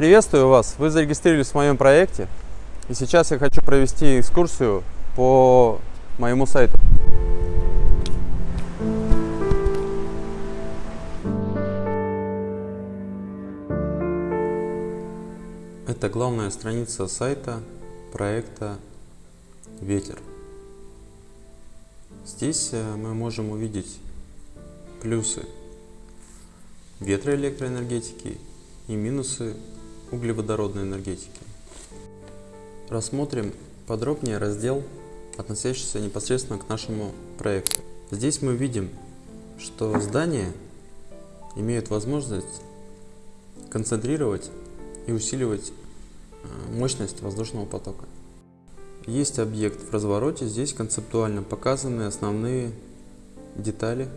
Приветствую вас! Вы зарегистрировались в моем проекте. И сейчас я хочу провести экскурсию по моему сайту. Это главная страница сайта проекта Ветер. Здесь э, мы можем увидеть плюсы ветроэлектроэнергетики и минусы углеводородной энергетики. Рассмотрим подробнее раздел, относящийся непосредственно к нашему проекту. Здесь мы видим, что здания имеют возможность концентрировать и усиливать э, мощность воздушного потока. Есть объект в развороте, здесь концептуально показаны основные детали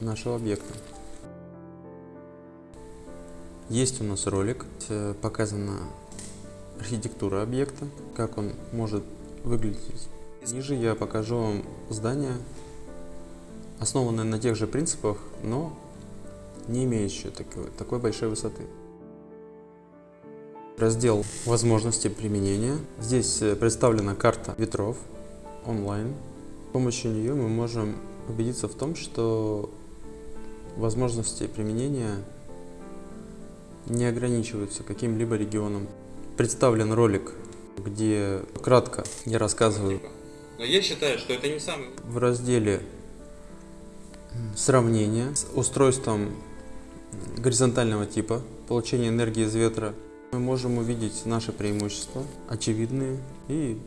нашего объекта. Есть у нас ролик, показана архитектура объекта, как он может выглядеть. Ниже я покажу вам здание, основанное на тех же принципах, но не имеющее такой, такой большой высоты. Раздел «Возможности применения». Здесь представлена карта ветров онлайн. С помощью нее мы можем убедиться в том, что возможности применения не ограничиваются каким-либо регионом. Представлен ролик, где кратко я рассказываю. Но я считаю, что это не самый... В разделе сравнения с устройством горизонтального типа получения энергии из ветра мы можем увидеть наши преимущества, очевидные и,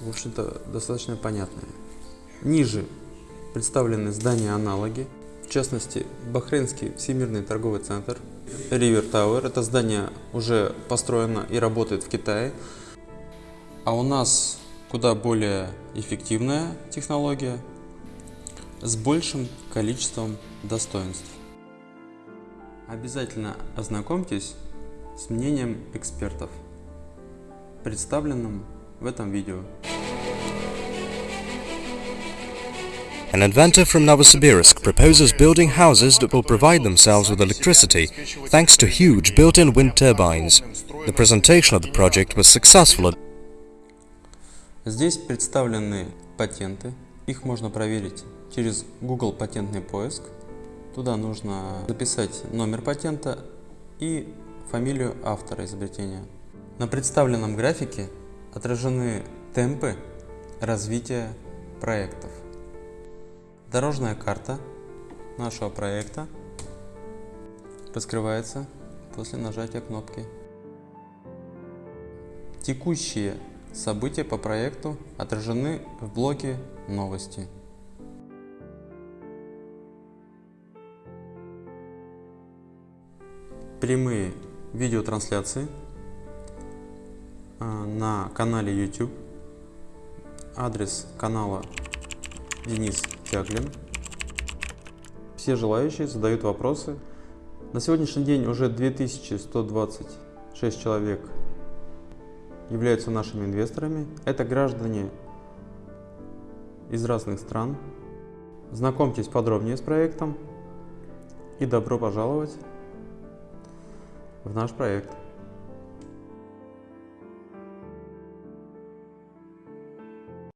в общем-то, достаточно понятные. Ниже представлены здания-аналоги, в частности, Бахрейнский Всемирный торговый центр, River Tower. Это здание уже построено и работает в Китае. А у нас куда более эффективная технология с большим количеством достоинств. Обязательно ознакомьтесь с мнением экспертов, представленным в этом видео. An inventor from Novosibirsk proposes building houses that will provide themselves with electricity thanks to huge built-in wind turbines. The presentation of the project was successful. Здесь представлены патенты. Их можно проверить через Google патентный поиск. Туда нужно записать номер патента и фамилию автора изобретения. На представленном графике отражены темпы развития проектов. Дорожная карта нашего проекта раскрывается после нажатия кнопки. Текущие события по проекту отражены в блоке «Новости». Прямые видеотрансляции а, на канале YouTube. Адрес канала Денис Чаклин. Все желающие задают вопросы. На сегодняшний день уже 2126 человек являются нашими инвесторами. Это граждане из разных стран. Знакомьтесь подробнее с проектом и добро пожаловать в наш проект.